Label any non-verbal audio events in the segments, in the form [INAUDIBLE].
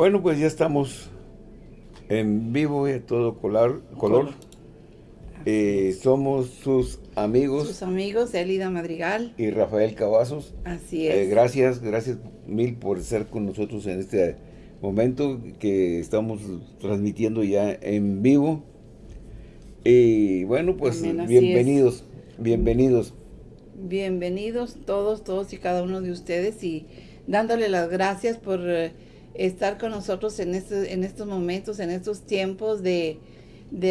Bueno, pues ya estamos en vivo y a todo color. color. Eh, somos sus amigos. Sus amigos, Elida Madrigal. Y Rafael Cavazos. Así eh, es. gracias, gracias mil por estar con nosotros en este momento que estamos transmitiendo ya en vivo. Y bueno, pues bienvenidos, bienvenidos. Bienvenidos todos, todos y cada uno de ustedes y dándole las gracias por... Eh, estar con nosotros en, este, en estos momentos, en estos tiempos de,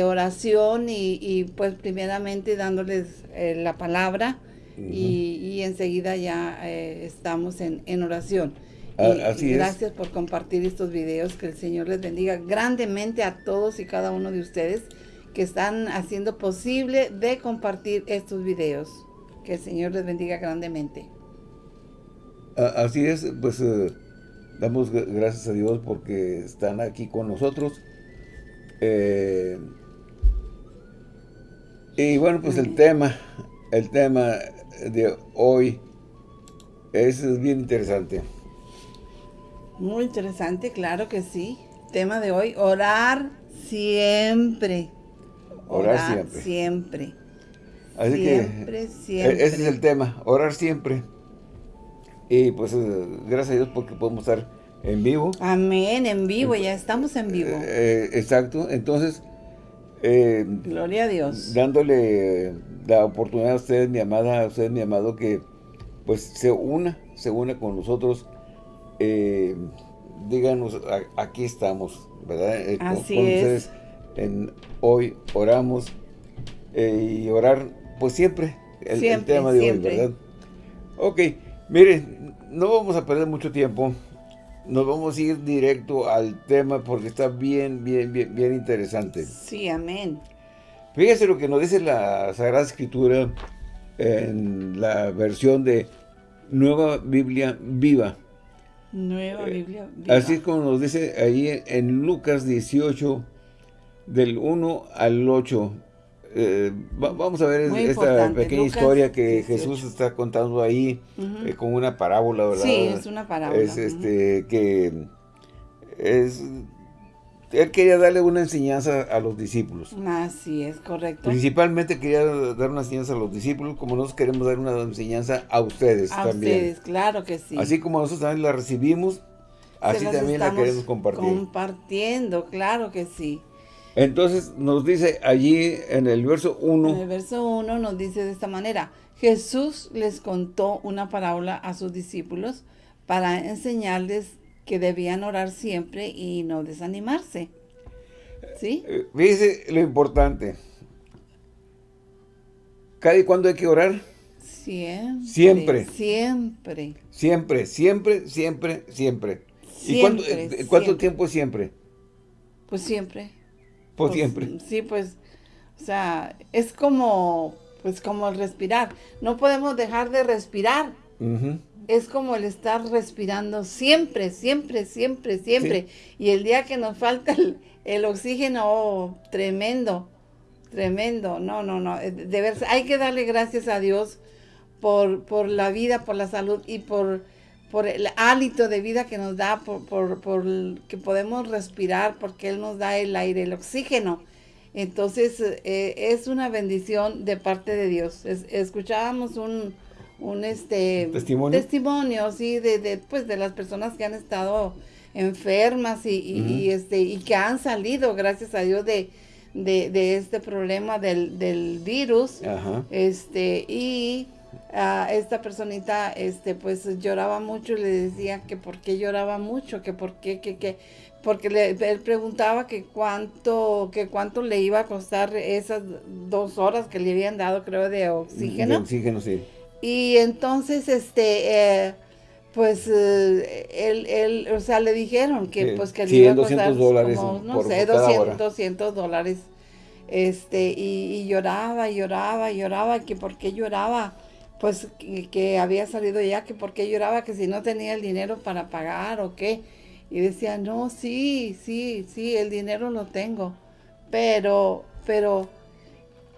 oración y, pues primeramente dándoles eh, la palabra y, enseguida ya eh, estamos en, oración. así gracias por compartir estos videos, que el Señor les bendiga grandemente a todos y cada uno de ustedes que están haciendo posible de compartir estos videos. Que el Señor les bendiga grandemente. Así es, pues... Eh, Damos gracias a Dios porque están aquí con nosotros. Eh, y bueno, pues el tema, el tema de hoy es bien interesante. Muy interesante, claro que sí. Tema de hoy, orar siempre. Orar, siempre. siempre. Así siempre, que siempre. ese es el tema, orar siempre. Y pues eh, gracias a Dios porque podemos estar en vivo. Amén, en vivo, ya estamos en vivo. Eh, eh, exacto, entonces... Gloria a Dios. Dándole la oportunidad a usted, mi amada, a usted, mi amado, que pues se una, se una con nosotros. díganos, aquí estamos, ¿verdad? Así con, ustedes en hoy oramos y orar, pues siempre, el, tema de hoy, ¿verdad? Ok, Miren, no vamos a perder mucho tiempo. Nos vamos a ir directo al tema porque está bien, bien, bien, bien interesante. Sí, amén. Fíjese lo que nos dice la Sagrada Escritura en la versión de Nueva Biblia Viva. Nueva eh, Biblia Viva. Así como nos dice ahí en Lucas 18, del 1 al 8. Eh, vamos a ver esta pequeña historia que Jesús está contando ahí eh, con una parábola, ¿verdad? Sí, es una parábola. Es este, que es, él quería darle una enseñanza a los discípulos. Así es, correcto. Principalmente quería dar una enseñanza a los discípulos, como nosotros queremos dar una enseñanza a ustedes a también. ustedes, claro que sí. Así como nosotros también la recibimos, así también la queremos compartir. compartiendo, claro que sí. Entonces nos dice allí en el verso 1. En el verso 1 nos dice de esta manera. Jesús les contó una parábola a sus discípulos para enseñarles que debían orar siempre y no desanimarse. ¿Sí? Eh, fíjese lo importante. ¿Cada y cuándo hay que orar? Siempre. Siempre. Siempre. Siempre, siempre, siempre, siempre. ¿Y cuánto, eh, cuánto tiempo siempre? Pues siempre. Pues, siempre. Sí, pues, o sea, es como, pues como el respirar. No podemos dejar de respirar. Es como el estar respirando siempre, siempre, siempre, siempre. Y el día que nos falta el, oxígeno, oh, tremendo, tremendo. No, no, no. Eh, de ver, hay que darle gracias a Dios por, por la vida, por la salud y por por el hálito de vida que nos da, por, por, por, que podemos respirar, porque Él nos da el aire, el oxígeno. Entonces, eh, es una bendición de parte de Dios. escuchábamos un, un este, ¿Testimonio? testimonio, sí, de, de, pues, de las personas que han estado enfermas y, y, este, y que han salido, gracias a Dios, de, de, de este problema del, del virus. Este, y a esta personita, este, pues lloraba mucho y le decía que por qué lloraba mucho, que por qué, que, que, porque le, él preguntaba que cuánto, que cuánto le iba a costar esas dos horas que le habían dado, creo, de oxígeno. De oxígeno, sí. Y entonces, este, eh, pues, eh, él, él, o sea, le dijeron que, pues, que le iba a costar dólares como, no sé, 200, 200 dólares. Este, y, y lloraba, lloraba, y lloraba, que por qué lloraba pues que, había salido ya, que por qué lloraba, que si no tenía el dinero para pagar o qué. Y decía, no, sí, sí, sí, el dinero lo tengo, pero, pero,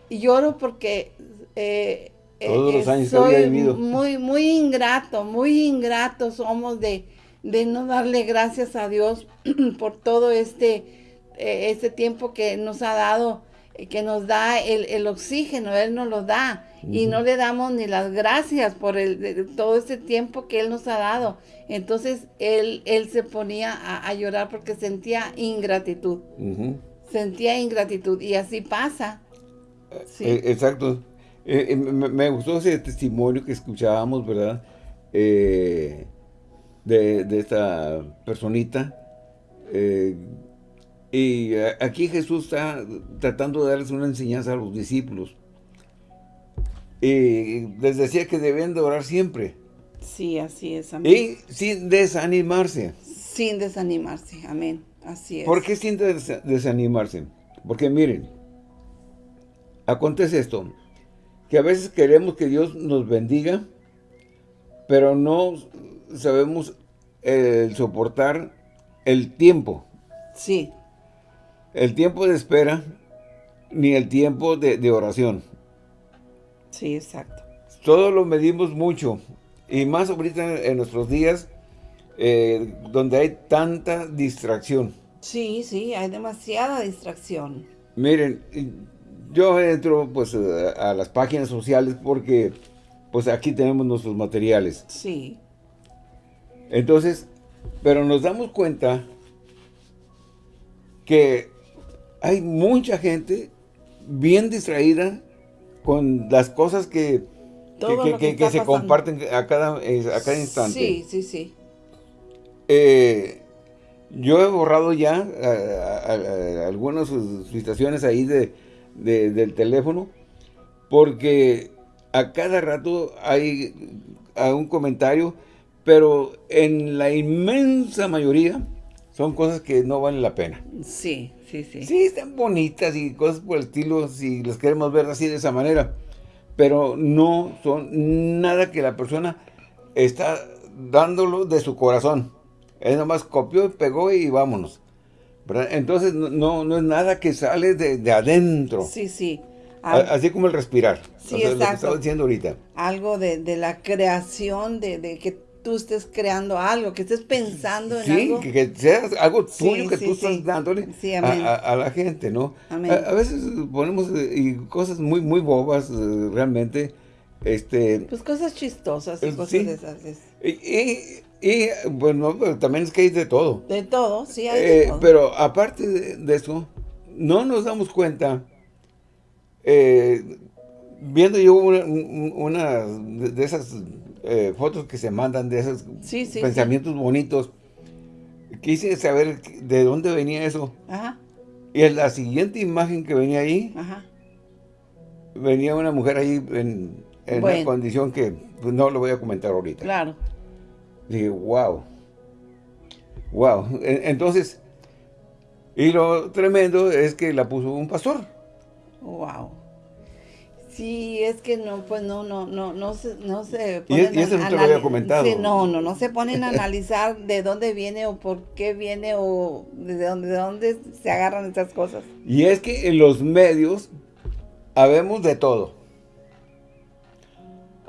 lloro porque eh, Todos los eh, años soy muy, muy ingrato, muy ingrato somos de, de no darle gracias a Dios [CLEARS THROAT] por todo este, eh, este tiempo que nos ha dado, eh, que nos da el, oxígeno, Él nos lo da. Y no le damos ni las gracias por el, todo este tiempo que Él nos ha dado. Entonces Él, él se ponía a, llorar porque sentía ingratitud. Sentía ingratitud. Y así pasa. Eh, exacto. me, gustó ese testimonio que escuchábamos, ¿verdad? Eh, de, esta personita. Eh, y aquí Jesús está tratando de darles una enseñanza a los discípulos. Y les decía que deben de orar siempre. Sí, así es, amén. Y sin desanimarse. Sin desanimarse, amén. Así es. ¿Por qué sin desanimarse? Porque miren, acontece esto, que a veces queremos que Dios nos bendiga, pero no sabemos el soportar el tiempo. Sí. El tiempo de espera, ni el tiempo de, oración. Sí, exacto. Todo lo medimos mucho. Y más ahorita en nuestros días, eh, donde hay tanta distracción. Sí, sí, hay demasiada distracción. Miren, yo entro pues a las páginas sociales porque pues aquí tenemos nuestros materiales. Sí. Entonces, pero nos damos cuenta que hay mucha gente bien distraída con las cosas que, que, se comparten a cada, a cada instante. Sí, sí, sí. Eh, yo he borrado ya algunas situaciones ahí de, del teléfono porque a cada rato hay un comentario pero en la inmensa mayoría son cosas que no valen la pena. Sí, sí, sí. Sí, están bonitas y cosas por el estilo, si las queremos ver así de esa manera, pero no son nada que la persona está dándolo de su corazón. Es nomás copió y pegó y vámonos. Entonces no, no es nada que sale de, adentro. Sí, sí. Así como el respirar. Sí, exacto. Lo que estaba diciendo ahorita. Algo de, de la creación, de, de que tú estés creando algo, que estés pensando en algo. Sí, que, sea algo tuyo que tú estás dándole a, la gente, ¿no? A, veces ponemos eh, cosas muy, muy bobas, eh, realmente. Este, pues cosas chistosas y eh, cosas de esas. Y, bueno, también es que hay de todo. De todo, sí hay de todo. Pero aparte de, eso, no nos damos cuenta, viendo yo una de esas eh, fotos que se mandan de esos pensamientos bonitos. Quise saber de dónde venía eso. Y en la siguiente imagen que venía ahí, venía una mujer ahí en, una condición que pues, no lo voy a comentar ahorita. Claro. Dije, wow. Wow. Entonces, y lo tremendo es que la puso un pastor. Wow. Sí, es que no, pues no, no, no, no se, no se ponen y, eso no te lo había comentado. no, no, no se ponen a analizar de dónde viene o por qué viene o de dónde, de dónde se agarran estas cosas. Y es que en los medios habemos de todo.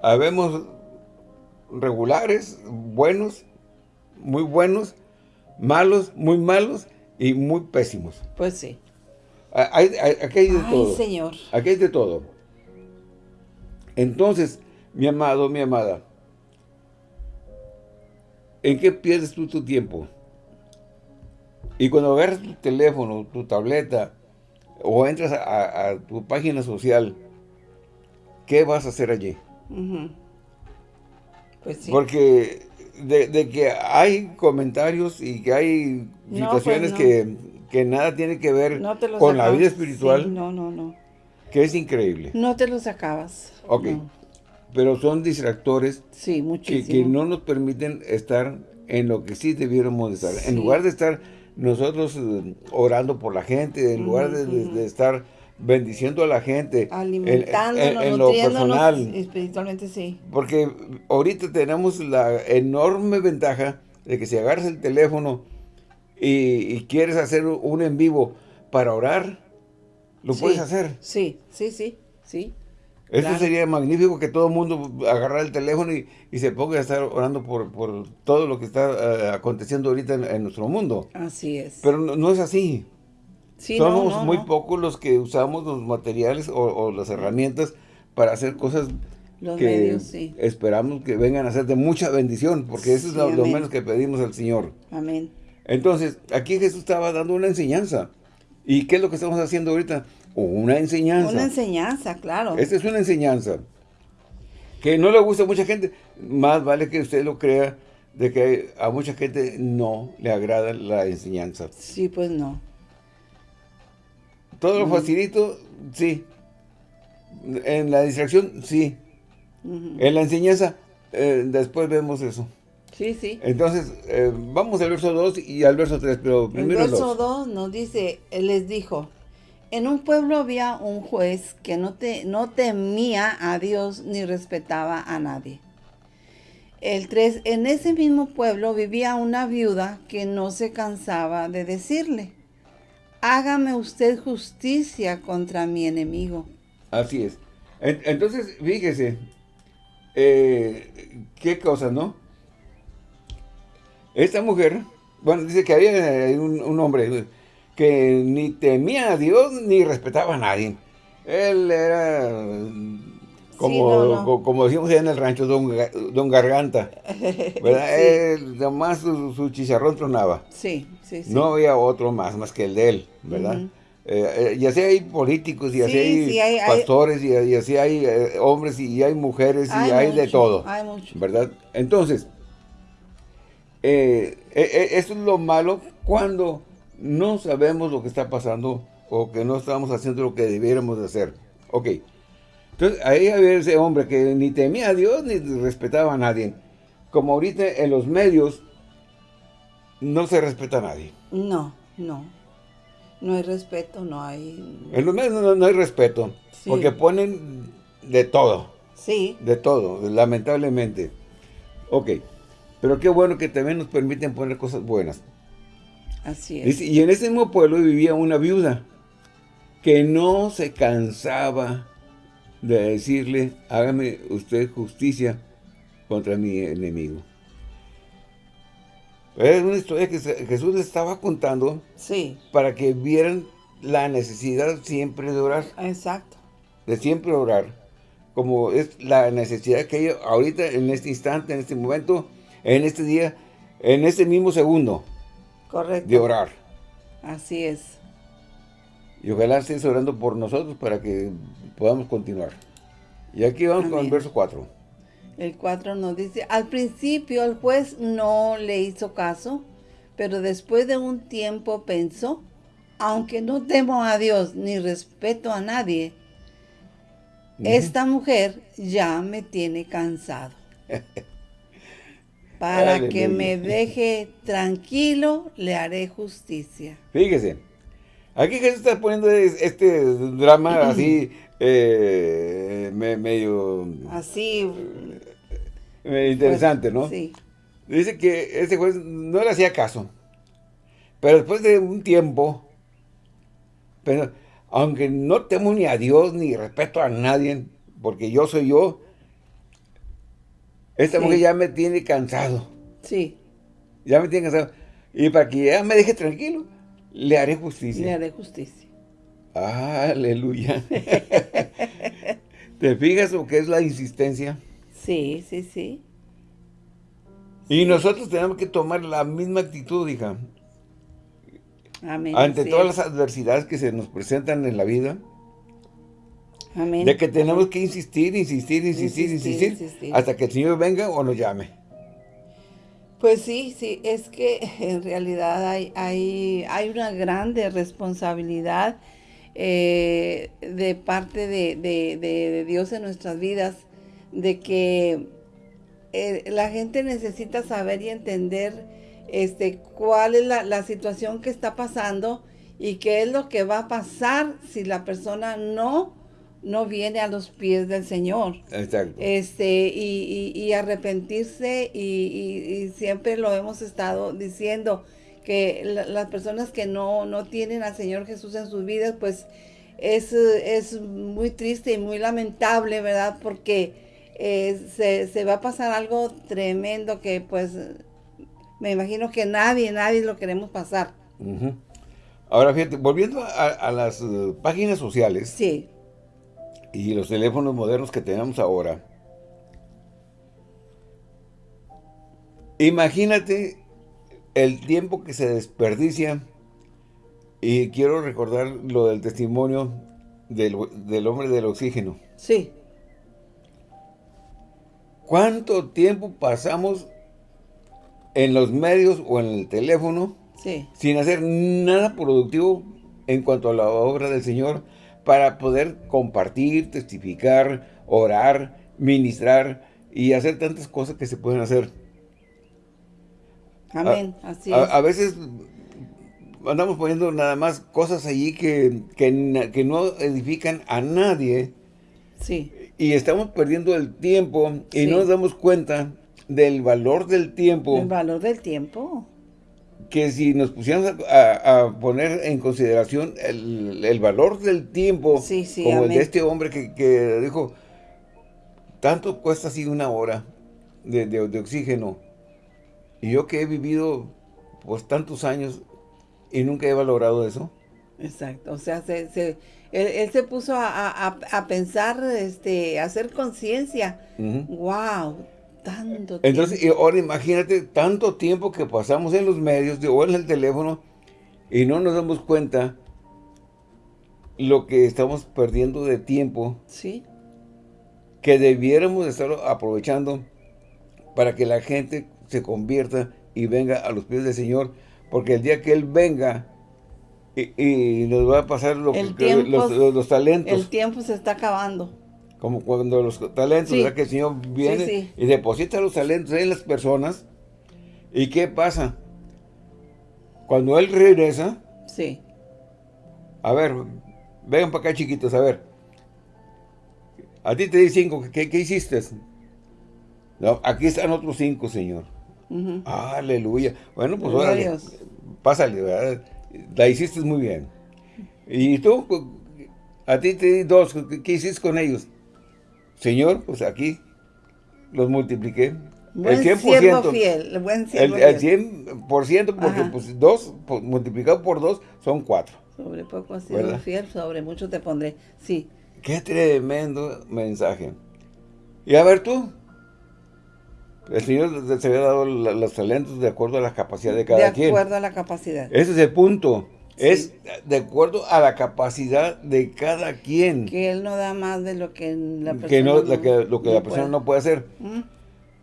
Habemos regulares, buenos, muy buenos, malos, muy malos y muy pésimos. Pues sí. Hay, aquí hay de Ay, señor. Aquí hay de todo. Entonces, mi amado, mi amada, ¿en qué pierdes tú tu tiempo? Y cuando agarras tu teléfono, tu tableta, o entras a, tu página social, ¿qué vas a hacer allí? Pues sí. Porque de, que hay comentarios y que hay pues situaciones que, nada tiene que ver con la vida espiritual. no, no, no. Que es increíble. No te los acabas. Ok. Pero son distractores sí, que, que, no nos permiten estar en lo que sí debiéramos estar. En lugar de estar nosotros eh, orando por la gente, en lugar de, estar bendiciendo a la gente, alimentándonos, en, lo personal, espiritualmente sí. Porque ahorita tenemos la enorme ventaja de que si agarras el teléfono y, y quieres hacer un en vivo para orar, lo puedes hacer. Sí, sí, sí, sí. Eso sería magnífico que todo el mundo agarrara el teléfono y, se ponga a estar orando por, todo lo que está eh, aconteciendo ahorita en, nuestro mundo. Así es. Pero no, es así. Somos muy pocos los que usamos los materiales o, las herramientas para hacer cosas que esperamos que vengan a ser de mucha bendición, porque eso es lo, menos que pedimos al Señor. Amén. Entonces, aquí Jesús estaba dando una enseñanza. ¿Y qué es lo que estamos haciendo ahorita? Una enseñanza. Una enseñanza, claro. Esta es una enseñanza. Que no le gusta a mucha gente. Más vale que usted lo crea de que a mucha gente no le agrada la enseñanza. Sí, pues no. Todo lo facilito, sí. En la distracción, sí. En la enseñanza, eh, después vemos eso. Sí, sí. Entonces, eh, vamos al verso 2 y al verso 3, pero primero El verso 2 nos dice, les dijo, en un pueblo había un juez que no, te, no temía a Dios ni respetaba a nadie. El 3, en ese mismo pueblo vivía una viuda que no se cansaba de decirle, hágame usted justicia contra mi enemigo. Así es. Entonces, fíjese, eh, qué cosa, ¿no? Esta mujer, bueno, dice que había un hombre que ni temía a Dios ni respetaba a nadie. Él era como, como decimos en el rancho, don, Garganta. [LAUGHS] ¿verdad? Él, nomás su, chicharrón tronaba. Sí, sí, sí. No había otro más, más que el de él, ¿verdad? Eh, eh, y así hay políticos, y así hay, pastores, Y, así hay eh, hombres, y hay mujeres, y hay de todo. Hay mucho. ¿Verdad? Entonces, eso es lo malo cuando no sabemos lo que está pasando o que no estamos haciendo lo que debiéramos de hacer. Ok. Entonces, ahí había ese hombre que ni temía a Dios ni respetaba a nadie. Como ahorita en los medios no se respeta a nadie. No, no. No hay respeto, no hay... En los medios no, hay respeto. Porque ponen de todo. Sí. De todo, lamentablemente. Ok. Pero qué bueno que también nos permiten poner cosas buenas. Así es. Y en ese mismo pueblo vivía una viuda que no se cansaba de decirle, hágame usted justicia contra mi enemigo. Es una historia que Jesús les estaba contando sí. para que vieran la necesidad siempre de orar. Exacto. De siempre orar. Como es la necesidad que hay ahorita, en este instante, en este momento, en este día, en este mismo segundo. Correcto. de orar. Así es. Y ojalá estés orando por nosotros para que podamos continuar. Y aquí vamos con el verso 4. El 4 nos dice, al principio el juez no le hizo caso, pero después de un tiempo pensó, aunque no temo a Dios ni respeto a nadie, esta mujer ya me tiene cansado. [LAUGHS] Para que me deje tranquilo, le haré justicia. Fíjese, aquí Jesús está poniendo este drama [CLEARS THROAT] así, eh, medio... Así... interesante, ¿no? Sí. Dice que ese juez no le hacía caso. Pero después de un tiempo, pero, aunque no temo ni a Dios ni respeto a nadie, porque yo soy yo, esta mujer ya me tiene cansado. Sí. Ya me tiene cansado. Y para que ella me deje tranquilo, le haré justicia. Le haré justicia. Aleluya. ¿Te fijas lo que es la insistencia? Sí, sí, sí. Y nosotros tenemos que tomar la misma actitud, hija. Amén. Ante todas las adversidades que se nos presentan en la vida, Amén. De que tenemos que insistir, insistir, insistir, insistir, hasta que el Señor venga o nos llame. Pues sí, sí, es que [LAUGHS] en realidad hay, hay, hay una grande responsabilidad eh, de parte de, Dios en nuestras vidas, de que eh, la gente necesita saber y entender este, cuál es la, la situación que está pasando y qué es lo que va a pasar si la persona no no viene a los pies del Señor. Exacto. Este, y, arrepentirse, y, siempre lo hemos estado diciendo, que las personas que no, no tienen al Señor Jesús en sus vidas, pues es, es muy triste y muy lamentable, ¿verdad? Porque eh, se, va a pasar algo tremendo que pues me imagino que nadie, nadie lo queremos pasar. Ahora fíjate, volviendo a, las eh, páginas sociales. Sí. Y los teléfonos modernos que tenemos ahora. Imagínate el tiempo que se desperdicia y quiero recordar lo del testimonio del, hombre del oxígeno. Sí. ¿Cuánto tiempo pasamos en los medios o en el teléfono sin hacer nada productivo en cuanto a la obra del Señor para poder compartir, testificar, orar, ministrar y hacer tantas cosas que se pueden hacer? Amén, así es. a veces andamos poniendo nada más cosas allí que, que, no edifican a nadie. Sí. Y estamos perdiendo el tiempo y no nos damos cuenta del valor del tiempo. El valor del tiempo. Que si nos pusiéramos a, poner en consideración el, valor del tiempo, como el de este hombre que, dijo, tanto cuesta así una hora de, de oxígeno. Y yo que he vivido pues tantos años y nunca he valorado eso. Exacto, o sea, se, él, se puso a, pensar, este, a hacer conciencia. ¡Wow! Tanto tiempo. Entonces, ahora imagínate tanto tiempo que pasamos en los medios o en el teléfono y no nos damos cuenta lo que estamos perdiendo de tiempo. Sí. Que debiéramos estar aprovechando para que la gente se convierta y venga a los pies del Señor porque el día que Él venga y, nos va a pasar lo que, los, talentos. El tiempo se está acabando. Como cuando los talentos, ¿verdad? Que el Señor viene y deposita los talentos en las personas. ¿Y qué pasa? Cuando Él regresa. Sí. A ver, vengan para acá chiquitos, a ver. A ti te di cinco, ¿qué, hiciste? No, aquí están otros cinco, Señor. Aleluya. Bueno, pues ahora pásale, La hiciste muy bien. Y tú, a ti te di dos, ¿qué, hiciste con ellos? Señor, pues aquí los multipliqué. Buen el 100%. fiel, buen el, el 100%, porque pues dos, multiplicado por dos, son cuatro. Sobre poco has sido fiel, sobre mucho te pondré. Sí. Qué tremendo mensaje. Y a ver tú, el Señor se había dado los talentos de acuerdo a la capacidad de cada quien. De acuerdo a la capacidad. Ese es el punto. Es de acuerdo a la capacidad de cada quien. Que Él no da más de lo que la persona que no, lo que la persona no puede hacer.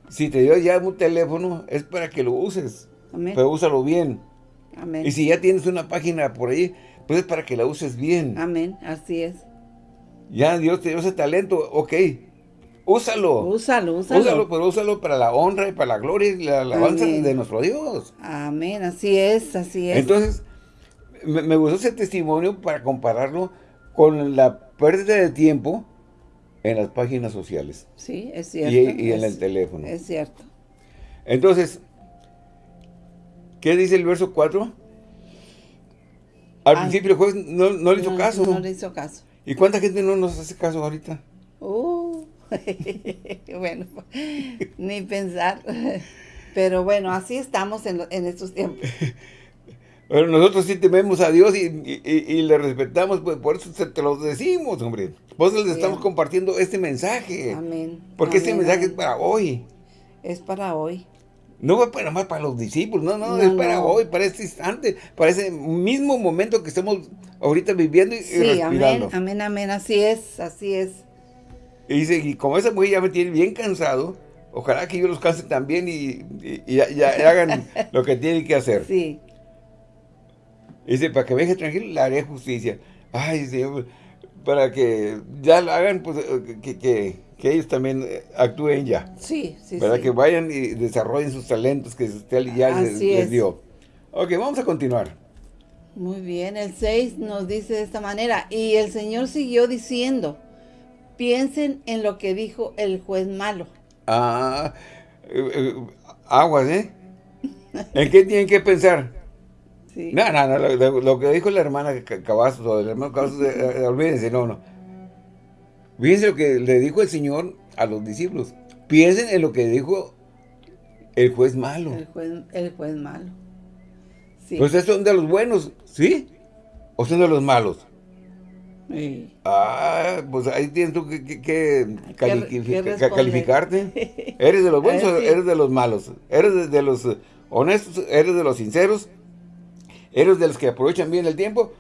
Si te dio ya un teléfono, es para que lo uses. Amén. Pero úsalo bien. Amén. Y si ya tienes una página por ahí, pues es para que la uses bien. Amén, así es. Ya Dios te dio ese talento, ok Úsalo. Úsalo, úsalo. Úsalo, pero úsalo para la honra y para la gloria y la alabanza de nuestro Dios. Amén, así es, así es. Entonces, me, gustó ese testimonio para compararlo con la pérdida de tiempo en las páginas sociales. Sí, es cierto. Y, en el teléfono. Es cierto. Entonces, ¿qué dice el verso 4? Al principio el juez no, le hizo caso. No le hizo caso. ¿Y cuánta gente no nos hace caso ahorita? Uh. [LAUGHS] bueno, ni pensar. [LAUGHS] Pero bueno, así estamos en, estos tiempos. [LAUGHS] Pero nosotros sí tememos a Dios y, le respetamos, pues por eso te lo decimos, hombre. Por eso les estamos compartiendo este mensaje. Amén. Porque este mensaje es para hoy. Es para hoy. No es para más para los discípulos, no, no, es para hoy, para este instante, para ese mismo momento que estamos ahorita viviendo y, sí, amén, amén, amén, así es, así es. Y dice, y como esa mujer ya me tiene bien cansado, ojalá que yo los canse también y, y, hagan [LAUGHS] lo que tienen que hacer. Sí. Dice, para que me deje tranquilo, le haré justicia. Ay, Señor, para que ya lo hagan, pues, que, que, ellos también eh, actúen ya. Sí, sí, Para que vayan y desarrollen sus talentos que usted ya les, les, dio. Ok, vamos a continuar. Muy bien, el 6 nos dice de esta manera, y el Señor siguió diciendo, piensen en lo que dijo el juez malo. Ah, eh, eh, aguas, ¿eh? ¿En qué tienen que pensar? No, no, no, lo, que dijo la hermana Cavazos, o el hermano Cavazos, eh, eh, olvídense, no, no. Fíjense lo que le dijo el Señor a los discípulos. Piensen en lo que dijo el juez malo. El juez, el juez malo. Sí. Pues son de los buenos, ¿sí? ¿O son de los malos? Sí. Ah, pues ahí tienes tú que, calificarte. [LAUGHS] ¿Eres de los buenos o eres de los malos? ¿Eres de los honestos? ¿Eres de los sinceros? ¿Eres de los que aprovechan bien el tiempo?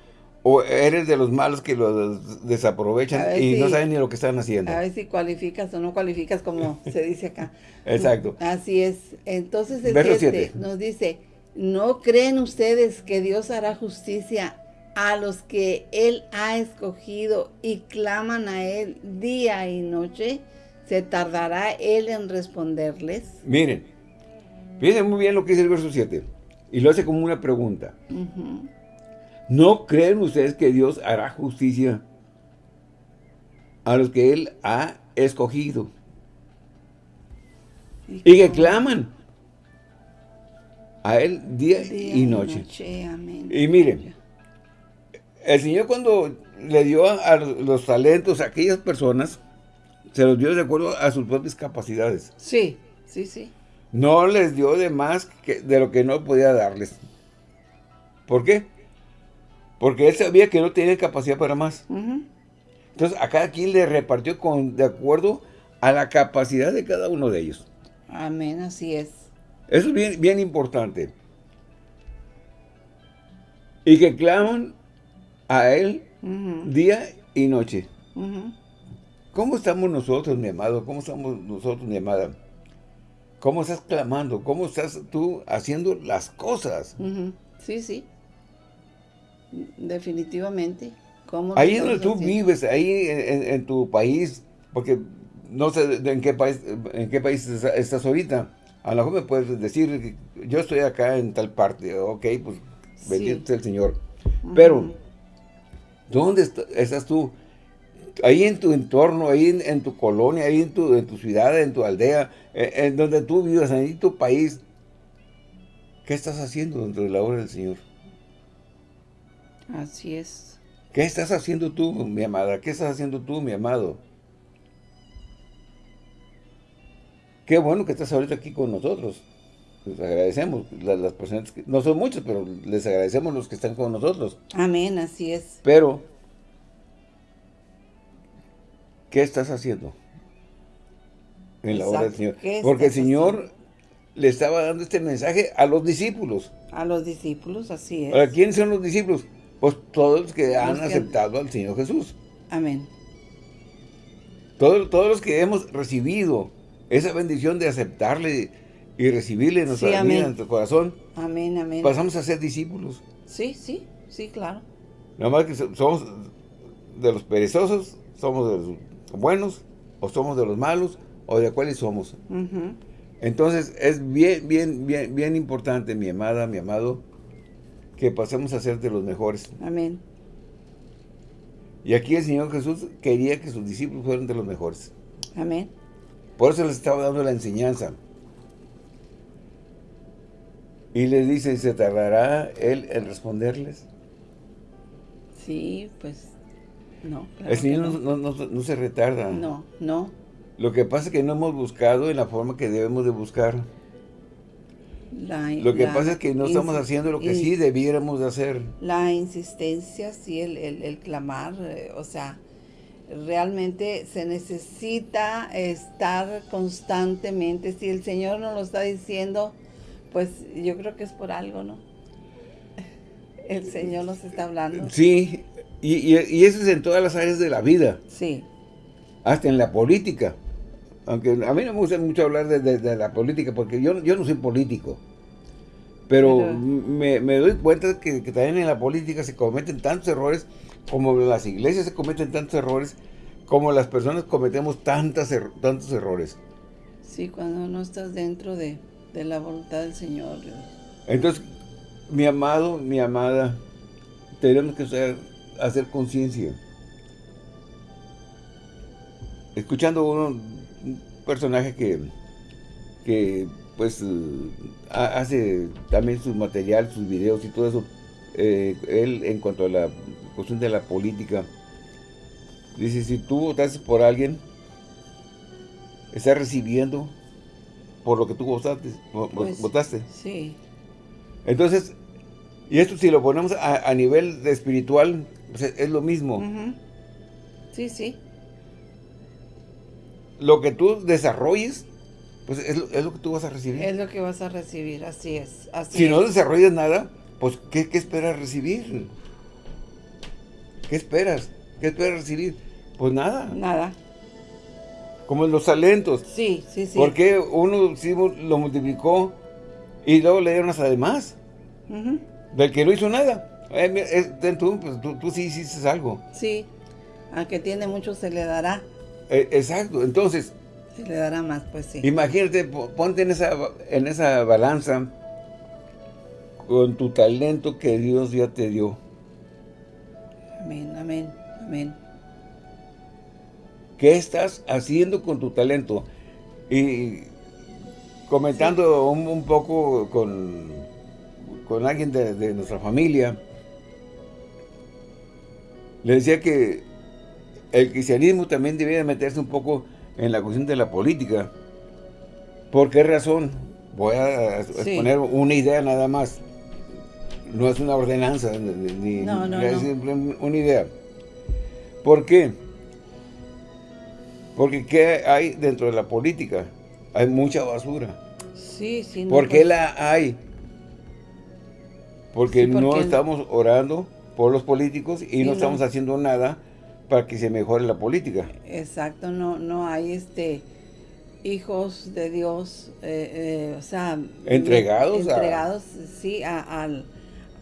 ¿O eres de los malos que los desaprovechan y no saben ni lo que están haciendo? A ver si cualificas o no cualificas, como [LAUGHS] se dice acá. Exacto. Así es. Entonces el 7 nos dice, ¿no creen ustedes que Dios hará justicia a los que Él ha escogido y claman a Él día y noche? ¿Se tardará Él en responderles? Miren, fíjense muy bien lo que dice el verso 7. Y lo hace como una pregunta. ¿No creen ustedes que Dios hará justicia a los que Él ha escogido? Y, que claman a Él día, y noche. Y miren, el Señor cuando le dio a los talentos a aquellas personas, se los dio de acuerdo a sus propias capacidades. Sí, sí, sí. No les dio de más que de lo que no podía darles. ¿Por qué? Porque él sabía que no tenía capacidad para más. Entonces, a cada quien le repartió con, de acuerdo a la capacidad de cada uno de ellos. Amén, así es. Eso es bien, bien importante. Y que claman a Él día y noche. ¿Cómo estamos nosotros, mi amado? ¿Cómo estamos nosotros, mi amada? ¿Cómo estás clamando? ¿Cómo estás tú haciendo las cosas? Sí, sí. Definitivamente. ahí donde tú vives, ahí en, tu país, porque no sé en qué país en qué país estás ahorita. A lo mejor me puedes decir, yo estoy acá en tal parte, ok, pues bendito sea el Señor. Pero, ¿dónde estás tú? Ahí en tu entorno, ahí en, tu colonia, ahí en tu, en tu ciudad, en tu aldea, en, en donde tú vives, en tu país, ¿qué estás haciendo dentro de la obra del Señor? Así es. ¿Qué estás haciendo tú, mi amada? ¿Qué estás haciendo tú, mi amado? Qué bueno que estás ahorita aquí con nosotros. Les agradecemos. Las, personas, que, no son muchas, pero les agradecemos los que están con nosotros. Amén, así es. Pero, ¿qué estás haciendo? En la obra del Señor. Porque el Señor le estaba dando este mensaje a los discípulos. A los discípulos, así es. ¿A quiénes son los discípulos? Pues todos los que han aceptado al Señor Jesús. Amén. Todos, todos los que hemos recibido esa bendición de aceptarle y recibirle en nuestra vida, en nuestro corazón. Amén, amén. Pasamos a ser discípulos. Sí, sí, sí, claro. Nada más que somos de los perezosos, somos de los buenos, o somos de los malos, o de cuáles somos. Entonces, es bien, bien, bien, bien importante, mi amada, mi amado, que pasemos a ser de los mejores. Amén. Y aquí el Señor Jesús quería que sus discípulos fueran de los mejores. Amén. Por eso les estaba dando la enseñanza. Y les dice, ¿se tardará Él en responderles? Sí, pues, no. el Señor no. se retarda. No, no. Lo que pasa es que no hemos buscado en la forma que debemos de buscar lo que pasa es que no estamos haciendo lo que sí debiéramos de hacer. La insistencia, sí, el, el, clamar, eh, o sea, realmente se necesita estar constantemente. Si el Señor nos lo está diciendo, pues yo creo que es por algo, ¿no? [LAUGHS] El Señor nos está hablando. Sí, y, y, eso es en todas las áreas de la vida. Sí. Hasta en la política. Aunque a mí no me gusta mucho hablar de, la política, porque yo, yo no soy político. Pero, me, doy cuenta que, también en la política se cometen tantos errores, como las iglesias se cometen tantos errores, como las personas cometemos tantas tantos errores. Sí, cuando no estás dentro de, la voluntad del Señor. Entonces, mi amado, mi amada, tenemos que hacer, hacer conciencia. Escuchando uno un personaje que, que pues hace también sus materiales, sus videos y todo eso. eh, él en cuanto a la cuestión de la política, dice, si tú votaste por alguien, estás recibiendo por lo que tú votaste. Pues, votaste. Sí. Entonces, y esto si lo ponemos a, nivel de espiritual, pues, es lo mismo. Sí, sí. Lo que tú desarrolles, pues es lo, que tú vas a recibir. Es lo que vas a recibir, así es. si no desarrollas nada, pues ¿qué, ¿qué, esperas recibir? ¿Qué esperas? ¿Qué esperas recibir? Pues nada. Nada. Como los talentos. Sí, sí, sí. Porque uno sí lo multiplicó y luego le dieron hasta además. Del que no hizo nada. Eh, tú, pues, tú, tú, sí hiciste algo. Sí. Al que tiene mucho se le dará. Eh, exacto. Entonces. Se le dará más, pues sí. Imagínate, ponte en esa, en esa balanza con tu talento que Dios ya te dio. Amén, amén, amén. ¿Qué estás haciendo con tu talento? Y comentando un, poco con, con alguien de, nuestra familia, le decía que el cristianismo también debía meterse un poco en la cuestión de la política. ¿Por qué razón? Voy a exponer una idea nada más. No es una ordenanza, ni, no, no, es una idea. ¿Por qué? Porque ¿qué hay dentro de la política? Hay mucha basura. Sí, sí. ¿Por qué pues la hay? Porque, no estamos orando por los políticos y no, estamos haciendo nada para que se mejore la política. Exacto, no, no hay este hijos de Dios, eh, eh, o sea... Entregados. Entregados, sí, al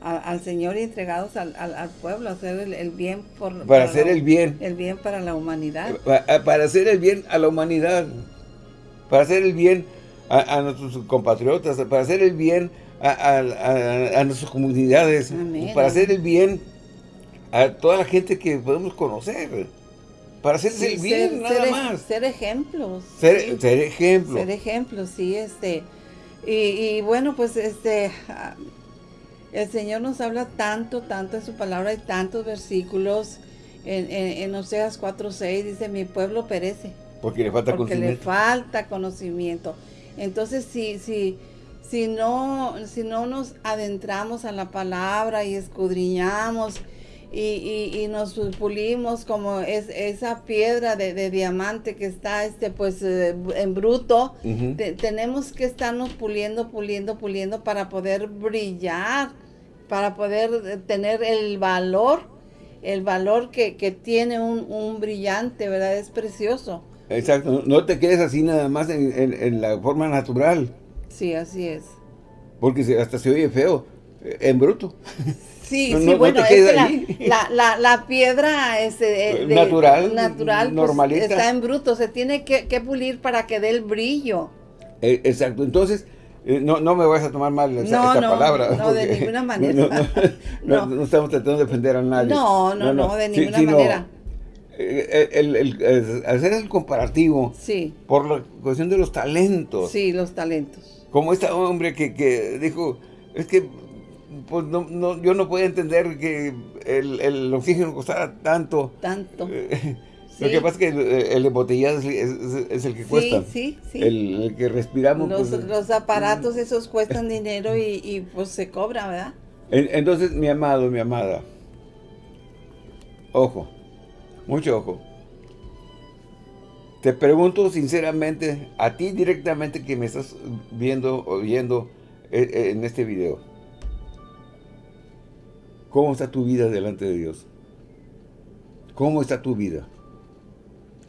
al Señor y entregados al, al, pueblo, hacer el, bien por, para, hacer el bien. El bien para la humanidad. Para, hacer el bien a la humanidad. Para hacer el bien a, nuestros compatriotas, para hacer el bien a, nuestras comunidades, para hacer el bien a toda la gente que podemos conocer. Para hacer el bien, nada más. Ser ejemplos. Ser, ser ejemplos. Ser ejemplos, sí, este... Y, y, bueno, pues este el Señor nos habla tanto, tanto en su palabra, hay tantos versículos. En, en, Oseas 4.6 dice, mi pueblo perece. Porque le falta porque conocimiento. le falta conocimiento. Entonces, si, si, si, no, si no nos adentramos a la palabra y escudriñamos y, y, nos pulimos como es, esa piedra de, diamante que está este pues eh, en bruto, tenemos que estarnos puliendo, puliendo, puliendo para poder brillar, para poder eh, tener el valor, el valor que, tiene un, brillante, ¿verdad? Es precioso. Exacto, no te quedes así nada más en, la forma natural. Sí, así es. Porque hasta se oye feo, eh, en bruto. Sí, [LAUGHS] sí, bueno, es la, la, la, piedra es eh, natural, natural pues, está en bruto, se tiene que, pulir para que dé el brillo. Eh, exacto, entonces, eh, no, no me vas a tomar mal esa, esta palabra. No, de ninguna [LAUGHS] manera. [LAUGHS] No, estamos tratando de defender a nadie. No, no, no, de ninguna manera. El, el, hacer el comparativo sí. por la cuestión de los talentos. Sí, los talentos. Como este hombre que, que dijo, es que pues no, no, yo no podía entender que el, el oxígeno costara tanto. Tanto. Lo que pasa es que el, embotellado es, el que cuesta. Sí, sí, El, que respiramos. Los, pues, los aparatos mm. esos cuestan dinero y, y, pues se cobra, ¿verdad? entonces, mi amado, mi amada, ojo, mucho ojo. Te pregunto sinceramente, a ti directamente que me estás viendo, oyendo eh, eh, en este video. ¿Cómo está tu vida delante de Dios? ¿Cómo está tu vida?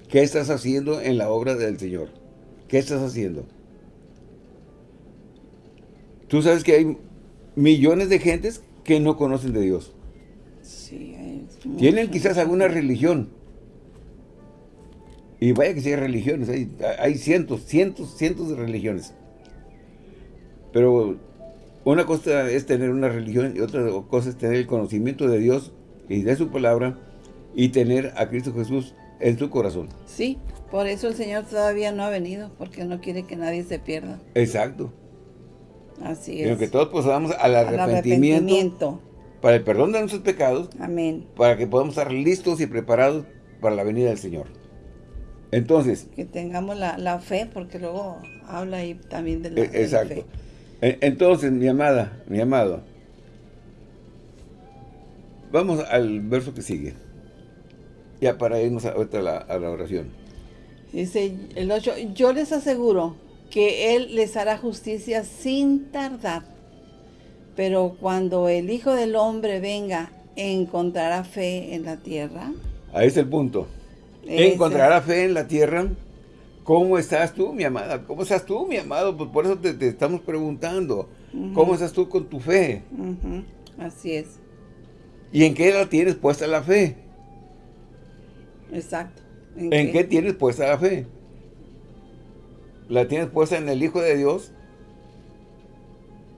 ¿Qué estás haciendo en la obra del Señor? ¿Qué estás haciendo? Tú sabes que hay millones de gentes que no conocen de Dios. Sí, Tienen quizás alguna religión. Y vaya que sea religiones, hay, hay cientos, cientos, cientos de religiones. Pero una cosa es tener una religión y otra cosa es tener el conocimiento de Dios y de su palabra y tener a Cristo Jesús en tu corazón. Sí, por eso el Señor todavía no ha venido, porque no quiere que nadie se pierda. Exacto. Así es. Sino que todos pasamos al arrepentimiento, para el perdón de nuestros pecados. Amén. Para que podamos estar listos y preparados para la venida del Señor. Entonces. Que tengamos la, fe, porque luego habla ahí también de la, e, exacto. E, entonces, mi amada, mi amado. Vamos al verso que sigue. Ya para irnos a la, a la oración. Dice el 8, yo les aseguro que Él les hará justicia sin tardar. Pero cuando el Hijo del Hombre venga, ¿encontrará fe en la tierra? Ahí es el punto. ¿Encontrará fe en la tierra? ¿Cómo estás tú, mi amada? ¿Cómo estás tú, mi amado? Pues por eso te, estamos preguntando. ¿Cómo estás tú con tu fe? Así es. ¿Y en qué la tienes puesta la fe? Exacto. ¿En, qué? tienes puesta la fe? ¿La tienes puesta en el Hijo de Dios?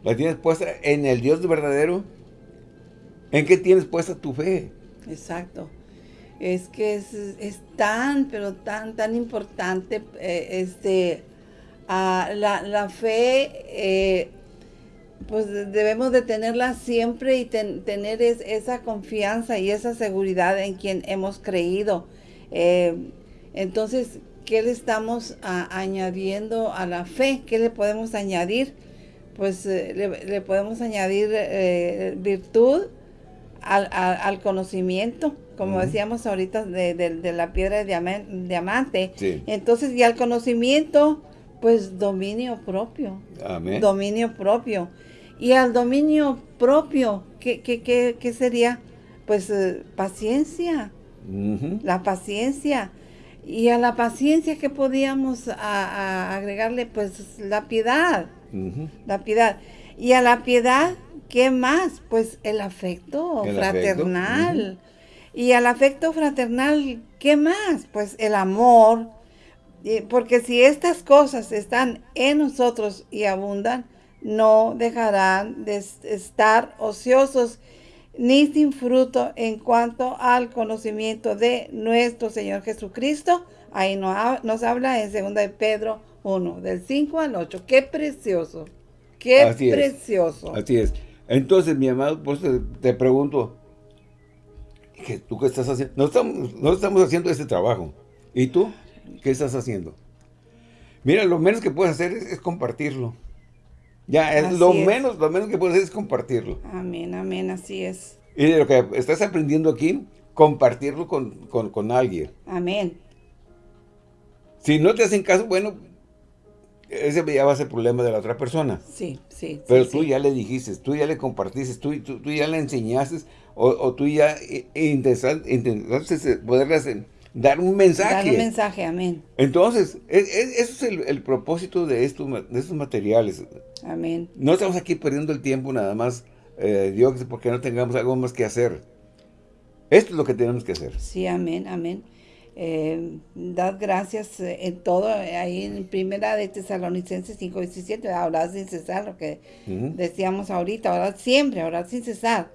¿La tienes puesta en el Dios verdadero? ¿En qué tienes puesta tu fe? Exacto. Es que es, tan, pero tan, tan importante eh, este, la, fe, eh, pues debemos de tenerla siempre y tener esa confianza y esa seguridad en quien hemos creído. Eh, entonces, ¿qué le estamos añadiendo a la fe? ¿Qué le podemos añadir? Pues le, podemos añadir virtud al, conocimiento, como decíamos ahorita, de, la piedra de diamante. Entonces, y al conocimiento, pues dominio propio. Amén. Dominio propio. Y al dominio propio, ¿qué, qué, sería? Pues paciencia la paciencia. Y a la paciencia que podíamos agregarle, pues la piedad, la piedad. Y a la piedad, ¿qué más? Pues el afecto fraternal. Y al afecto fraternal, ¿qué más? Pues el amor. Porque si estas cosas están en nosotros y abundan, no dejarán de estar ociosos ni sin fruto en cuanto al conocimiento de nuestro Señor Jesucristo. Ahí nos, habla en 2 de Pedro 1, del 5 al 8. ¡Qué precioso! ¡Qué precioso! así es. Entonces, mi amado, pues te, pregunto, ¿qué, ¿tú qué estás haciendo? No estamos, no estamos haciendo este trabajo. ¿Y tú? ¿Qué estás haciendo? Mira, lo menos que puedes hacer es compartirlo. Ya, es lo menos, lo menos que puedes hacer es compartirlo. Amén, amén, así es. Y de lo que estás aprendiendo aquí, compartirlo con, alguien. Amén. Si no te hacen caso, bueno, ese ya va a ser problema de la otra persona. Sí, sí. Pero tú ya le dijiste, tú ya le compartiste, tú, tú, ya le enseñaste, o, tú ya intentaste poderle dar un mensaje. Dar un mensaje, amén. Entonces, ese es el, propósito de estos, de estos materiales. Amén. No estamos aquí perdiendo el tiempo nada más, eh, Dios, porque no tengamos algo más que hacer. Esto es lo que tenemos que hacer. Sí, amén, amén. Eh, dad gracias eh, en todo, ahí en primera de Tesalonicenses 5, 17, ahora sin cesar, lo que decíamos ahorita, ahora siempre, ahora sin cesar.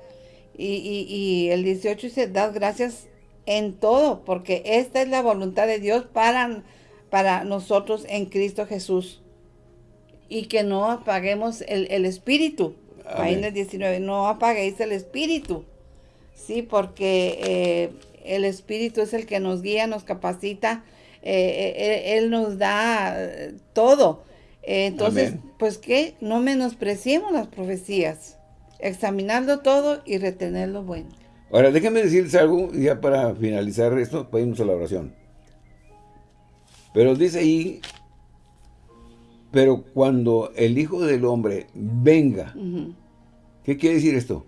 Y, y, y, el 18 dice, dad gracias en todo, porque esta es la voluntad de Dios para, para nosotros en Cristo Jesús y que no apaguemos el, espíritu. Ahí en el 19, no apaguéis el espíritu. Sí, porque eh, el espíritu es el que nos guía, nos capacita, eh, eh, él, nos da todo. entonces, pues que no menospreciemos las profecías, examinando todo y retener lo bueno. Ahora, déjenme decirles algo, ya para finalizar esto, para irnos a la oración. Pero dice ahí pero cuando el Hijo del Hombre venga, ¿qué quiere decir esto?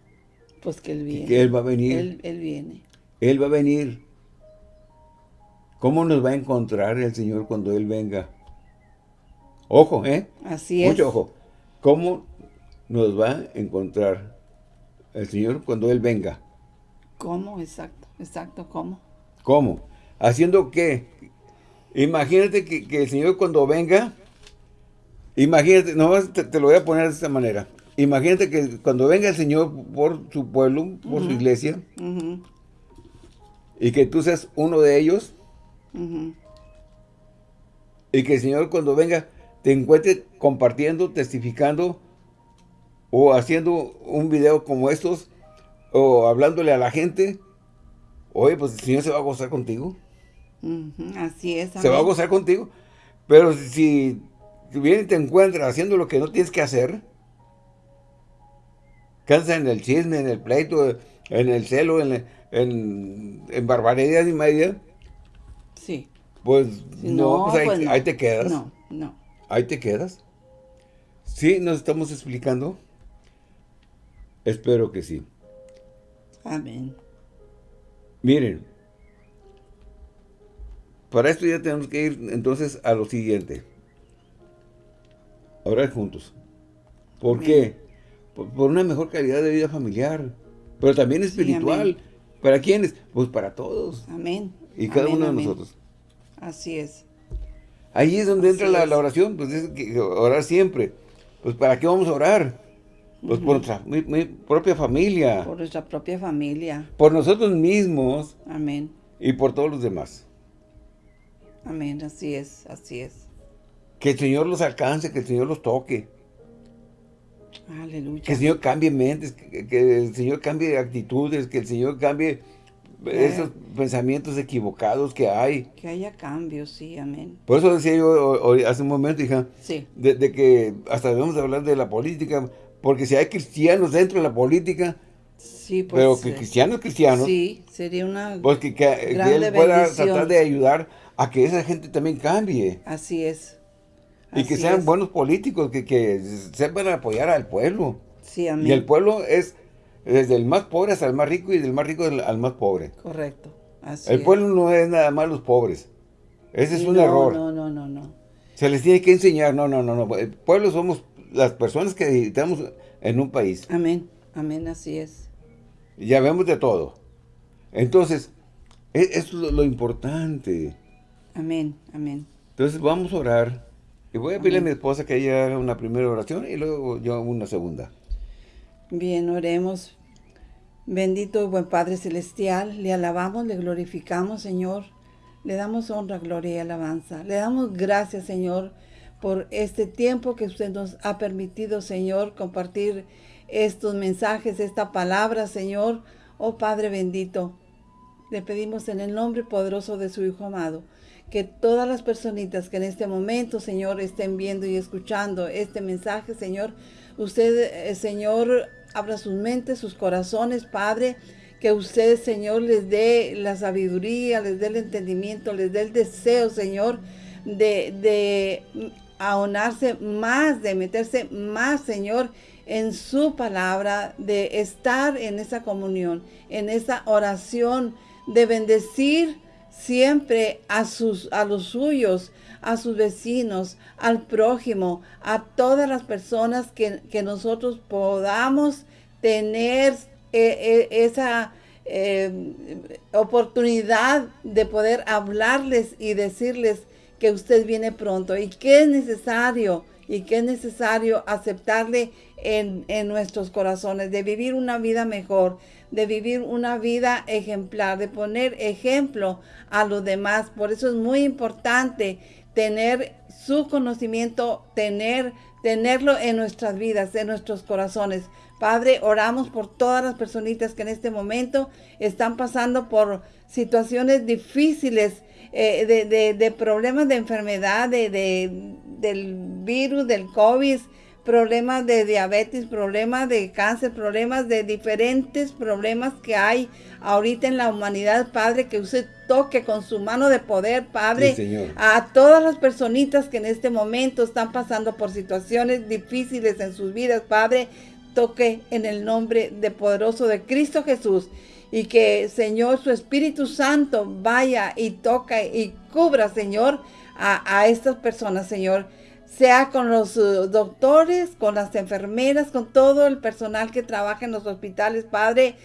Pues que Él viene. Que Él va a venir. Él, viene. Él va a venir. ¿Cómo nos va a encontrar el Señor cuando Él venga? Ojo, ¿eh? Así es. Mucho ojo. ¿Cómo nos va a encontrar el Señor cuando Él venga? ¿Cómo? Exacto, exacto, ¿cómo? ¿Cómo? ¿Haciendo qué? Imagínate que, que el Señor cuando venga Imagínate, nomás te, te, lo voy a poner de esta manera. Imagínate que cuando venga el Señor por su pueblo, por su iglesia, y que tú seas uno de ellos, y que el Señor cuando venga te encuentre compartiendo, testificando, o haciendo un video como estos, o hablándole a la gente, oye, pues el Señor se va a gozar contigo. así es. Se va a gozar contigo. Pero si, si viene y te encuentra haciendo lo que no tienes que hacer, cansa en el chisme, en el pleito, en el celo, en, en, en barbaridad y media. Sí. Pues no, pues, ahí, pues te quedas. No, no. Ahí te quedas. ¿Sí nos estamos explicando? Espero que sí. Amén. Miren, para esto ya tenemos que ir entonces a lo siguiente. Orar juntos. ¿Por qué? Por, una mejor calidad de vida familiar, pero también espiritual. ¿Para quiénes? Pues para todos. Amén. Y cada uno de nosotros. Así es. Ahí es donde entra la, oración, pues es que orar siempre. Pues ¿para qué vamos a orar? Pues por nuestra mi, propia familia. Por nuestra propia familia. Por nosotros mismos. Amén. Y por todos los demás. Amén, así es, así es. Que el Señor los alcance, que el Señor los toque. Aleluya. Que el Señor cambie mentes, que, el Señor cambie actitudes, que el Señor cambie esos pensamientos equivocados que hay. Que haya cambios, sí, amén. Por eso decía yo hace un momento, hija, sí. de, que hasta debemos hablar de la política, porque si hay cristianos dentro de la política, sí, pues, pero que cristianos, cristianos, sí, sería una pues que, él pueda tratar de ayudar a que esa gente también cambie. Así es. y que sean buenos políticos, que, que sepan apoyar al pueblo. Sí, amén. Y el pueblo es desde el más pobre hasta el más rico y del más rico al más pobre. Correcto. Así el pueblo no es nada más los pobres. Ese es un error. No, no, no, no. Se les tiene que enseñar, no, no, no, no. El pueblo somos las personas que estamos en un país. Amén, amén, así es. Ya vemos de todo. Entonces, e, eso es lo importante. Amén, amén. Entonces vamos a orar. Y voy a pedirle a mi esposa que ella haga una primera oración y luego yo una segunda. Bien, oremos. Bendito y buen Padre Celestial, le alabamos, le glorificamos, Señor. Le damos honra, gloria y alabanza. Le damos gracias, Señor, por este tiempo que usted nos ha permitido, Señor, compartir estos mensajes, esta palabra, Señor. Oh Padre bendito, le pedimos en el nombre poderoso de su Hijo amado, que todas las personitas que en este momento, Señor, estén viendo y escuchando este mensaje, Señor, usted, eh, Señor, abra sus mentes, sus corazones, Padre, que usted, Señor, les dé la sabiduría, les dé el entendimiento, les dé el deseo, Señor, de, de ahonarse más, de meterse más, Señor, en su palabra, de estar en esa comunión, en esa oración, de bendecir siempre a, sus, a los suyos, a sus vecinos, al prójimo, a todas las personas que, nosotros podamos tener eh, eh, esa eh, oportunidad de poder hablarles y decirles que usted viene pronto y que es necesario y que es necesario aceptarle en, en nuestros corazones, de vivir una vida mejor, de vivir una vida ejemplar, de poner ejemplo a los demás. Por eso es muy importante tener su conocimiento, tener, tenerlo en nuestras vidas, en nuestros corazones. Padre, oramos por todas las personitas que en este momento están pasando por situaciones difíciles, eh, de, de, problemas de enfermedad, de, del virus, del COVID, problemas de diabetes, problemas de cáncer, problemas de diferentes problemas que hay ahorita en la humanidad, Padre, que usted toque con su mano de poder, Padre, a todas las personitas que en este momento están pasando por situaciones difíciles en sus vidas, Padre, toque en el nombre de poderoso de Cristo Jesús y que, Señor, su Espíritu Santo vaya y toca y cubra, Señor, a, a estas personas, Señor sea con los uh, doctores, con las enfermeras, con todo el personal que trabaja en los hospitales, Padre,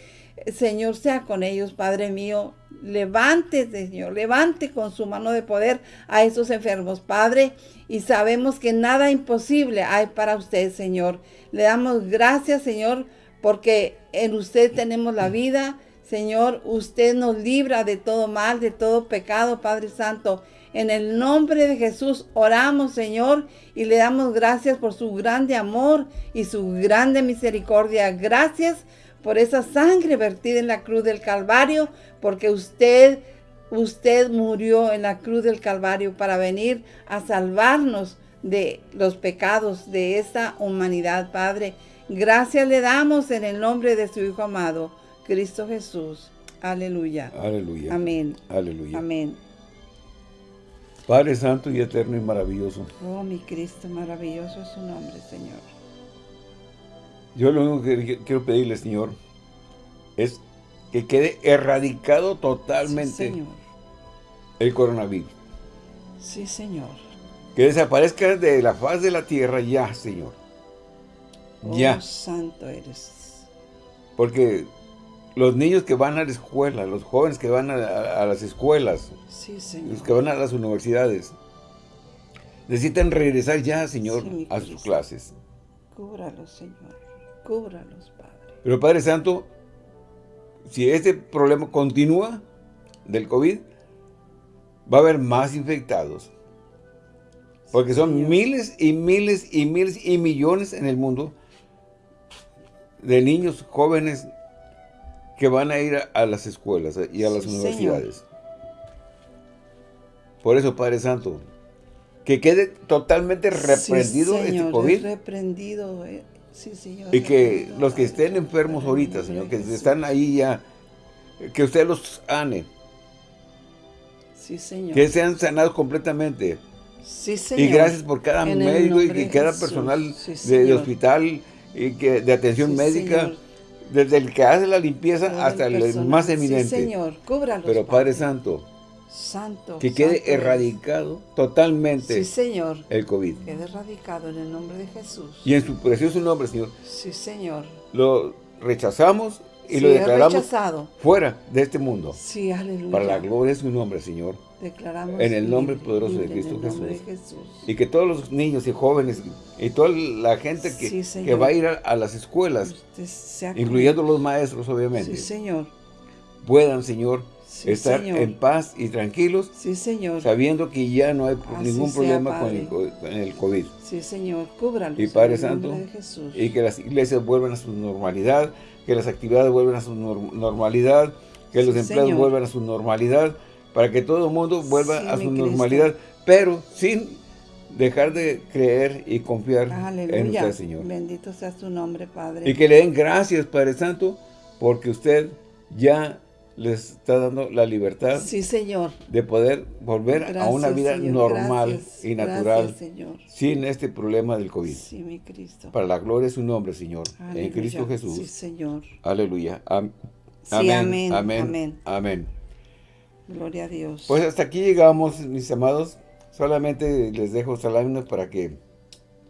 Señor, sea con ellos, Padre mío. Levante, Señor, levante con su mano de poder a esos enfermos, Padre. Y sabemos que nada imposible hay para usted, Señor. Le damos gracias, Señor, porque en usted tenemos la vida. Señor, usted nos libra de todo mal, de todo pecado, Padre Santo. En el nombre de Jesús oramos, Señor, y le damos gracias por su grande amor y su grande misericordia. Gracias por esa sangre vertida en la cruz del Calvario, porque usted, usted murió en la cruz del Calvario para venir a salvarnos de los pecados de esta humanidad, Padre. Gracias le damos en el nombre de su Hijo amado, Cristo Jesús. Aleluya. Aleluya. Amén. Aleluya. Amén. Padre Santo y eterno y maravilloso. Oh, mi Cristo, maravilloso es su nombre, Señor. Yo lo único que quiero pedirle, Señor, es que quede erradicado totalmente el coronavirus. Sí, Señor. Que desaparezca de la faz de la tierra ya, Señor. Oh, ya. santo eres. Porque los niños que van a la escuela, los jóvenes que van a, las escuelas, los que van a las universidades, necesitan regresar ya, Señor, a sus clases. Cúbralos, Señor. Cúbralos, Padre. Pero Padre Santo, si este problema continúa del COVID, va a haber más infectados. Porque son miles y miles y miles y millones en el mundo de niños jóvenes que van a ir a, las escuelas y a las universidades. Por eso, Padre Santo, que quede totalmente reprendido este COVID. reprendido, eh. sí, señor. Y que los que estén enfermos ahorita, Señor, que están ahí ya, que usted los ane. Sí, Señor. Que sean sanados completamente. Sí, Señor. Y gracias por cada médico y, cada personal de, hospital y que, de atención médica desde el que hace la limpieza hasta el, más eminente. Sí, Señor, cúbralos. Pero Padre Santo, Santo, que quede erradicado totalmente sí, Señor. el COVID. Quede erradicado en el nombre de Jesús. Y en su precioso nombre, Señor. Sí, Señor. Lo rechazamos y lo declaramos fuera de este mundo. Sí, aleluya. Para la gloria de su nombre, Señor. Declaramos en el nombre poderoso de Cristo Jesús. Y que todos los niños y jóvenes y toda la gente que, que va a ir a, las escuelas, incluyendo los maestros, obviamente. Sí, Señor. Puedan, Señor, estar en paz y tranquilos. Señor. Sabiendo que ya no hay ningún problema con el, COVID. Sí, Señor. Cúbralos. Y Padre Santo. Y que las iglesias vuelvan a su normalidad, que las actividades vuelvan a su normalidad, que los empleados vuelvan a su normalidad para que todo el mundo vuelva a su normalidad, pero sin dejar de creer y confiar en usted, Señor. Bendito sea su nombre, Padre. Y que le den gracias, Padre Santo, porque usted ya les está dando la libertad sí, señor. de poder volver a una vida normal y natural sin este problema del COVID. Sí, mi Cristo. Para la gloria de su nombre, Señor. En Cristo Jesús. Sí, Señor. Aleluya. amén. amén. Amén. Amén. Gloria a Dios. Pues hasta aquí llegamos, mis amados. Solamente les dejo saludos para que...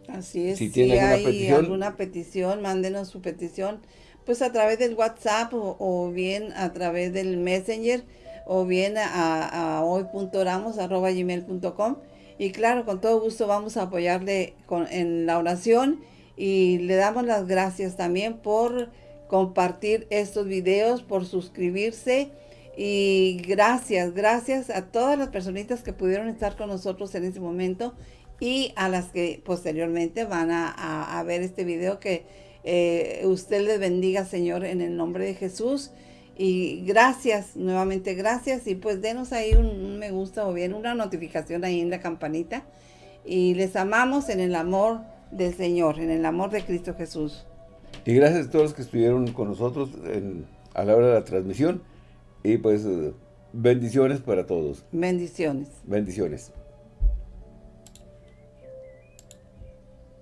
Así es. Si tienen alguna hay petición, alguna petición, mándenos su petición. Pues a través del WhatsApp o, bien a través del Messenger o bien a, a hoy.oramos.gmail.com y claro, con todo gusto vamos a apoyarle con, en la oración y le damos las gracias también por compartir estos videos, por suscribirse y gracias, gracias a todas las personitas que pudieron estar con nosotros en ese momento y a las que posteriormente van a, ver este video que eh, usted les bendiga, Señor, en el nombre de Jesús. Y gracias, nuevamente gracias. Y pues denos ahí un, me gusta o bien una notificación ahí en la campanita. Y les amamos en el amor del Señor, en el amor de Cristo Jesús. Y gracias a todos los que estuvieron con nosotros a la hora de la transmisión. Y pues bendiciones para todos. Bendiciones. Bendiciones.